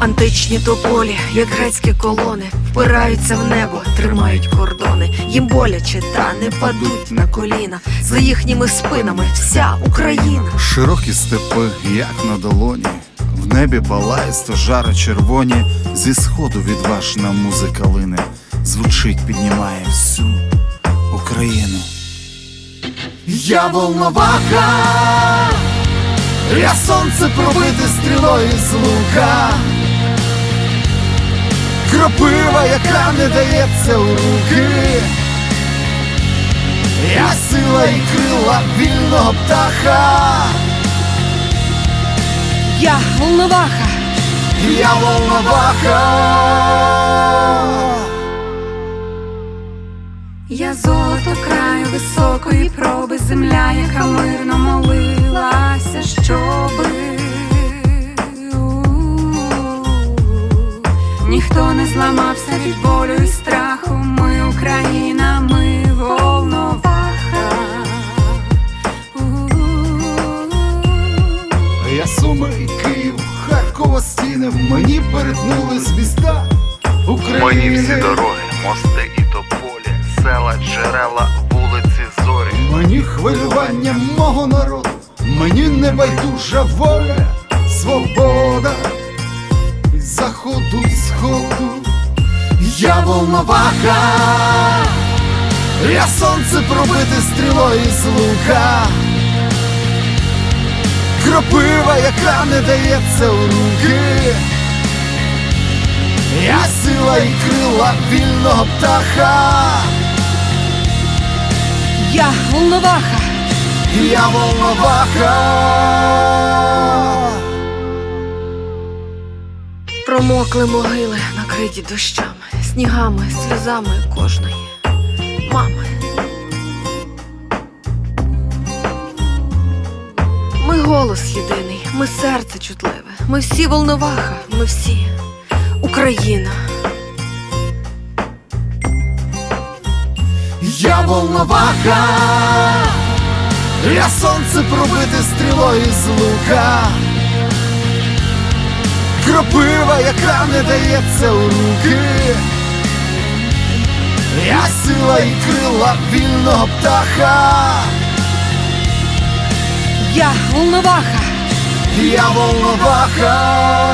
Античні тополі, як грецькі колони, впираються в небо, тримають кордони. Їм боляче, та не падуть на коліна. За їхніми спинами вся Україна. Широкі степи, як на долоні, в небі палає стожари червоні, зі сходу відважна музика лине, звучить, піднімає всю Україну. Я волноваха, я сонце пробите стрілою з лука, кропива, яка не дається у руки. Я сила і крила вільного птаха. Я волноваха, Я волноваха. Я золото краю високої проби, земля, яка мирно молилася, щоби зламався від болю і страху. Ми Україна, ми волноваха. Я суми і Київ, Харкова стіни, в мені перетнулись міста України. Мені всі дороги, мости і тополі, села, джерела, вулиці, зорі. Мені хвилювання мого народу, мені не байдужа воля, свобода заходу, і сходу. Я волноваха, я сонце пробите стрілою з лука. Кропива, яка не дається у руки. Я сила і крила вільного птаха. я волноваха, Я волноваха. промокли могили, накриті дощами, снігами, сльозами кожної мами. Ми голос єдиний, ми серце чутливе, ми всі волноваха, ми всі Україна. Я волноваха. Я сонце пробите стрілою з лука. Кропива, яка не дається у руки. Я сила і крила вільного птаха. Я волноваха, Я волноваха.